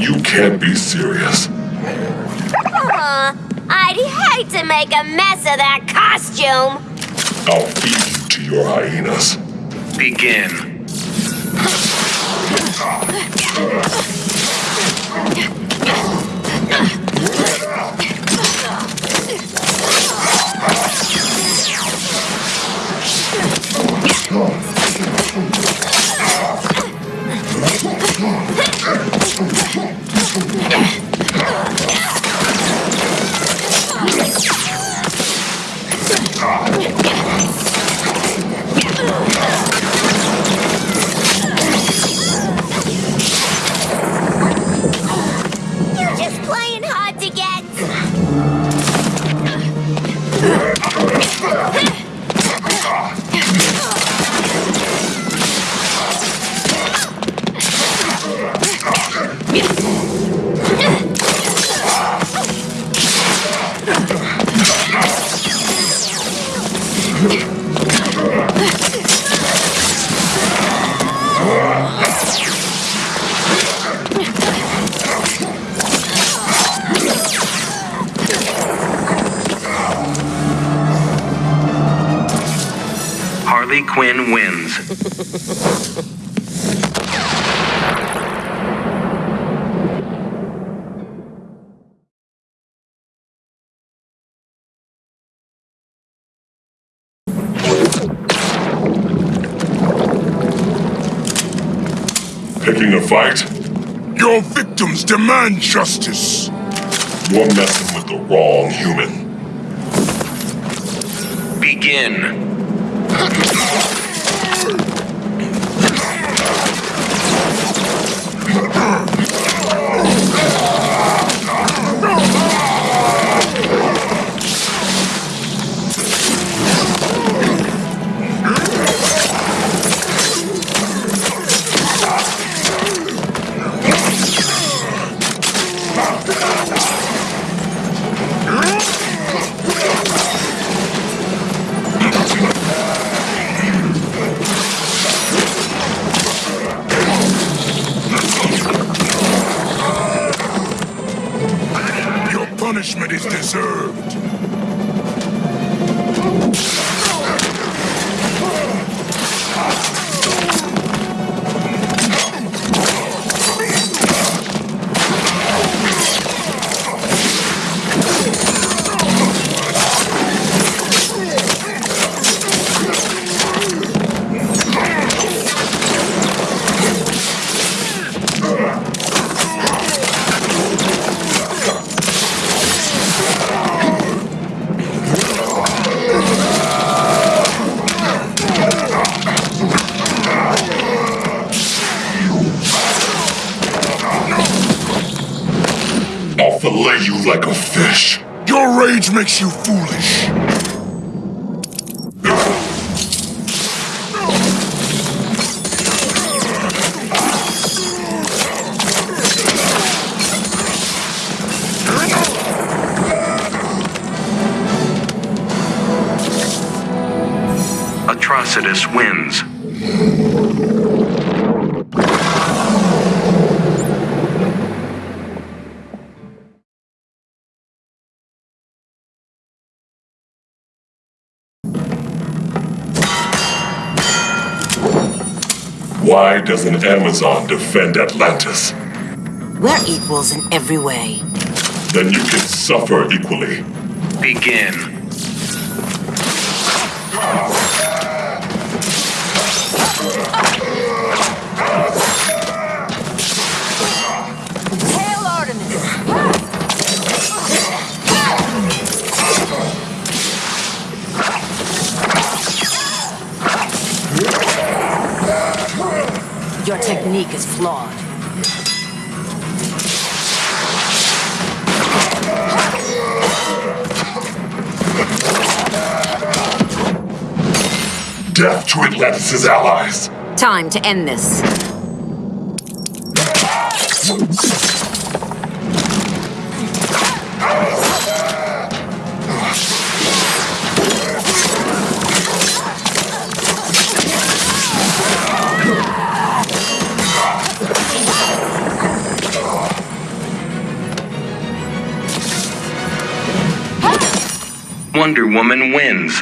You can't be serious. Aw, I'd hate to make a mess of that costume. I'll feed you to your hyenas. Begin. Harley Quinn wins. Picking a fight? Your victims demand justice. You're messing with the wrong human. Begin. あっ! Punishment is deserved. Fillet you like a fish. Your rage makes you foolish. Atrocitus wins. Why doesn't Amazon defend Atlantis? We're equals in every way. Then you can suffer equally. Begin. Ah. Your technique is flawed. Death to Atlantis' allies. Time to end this. Wonder Woman wins.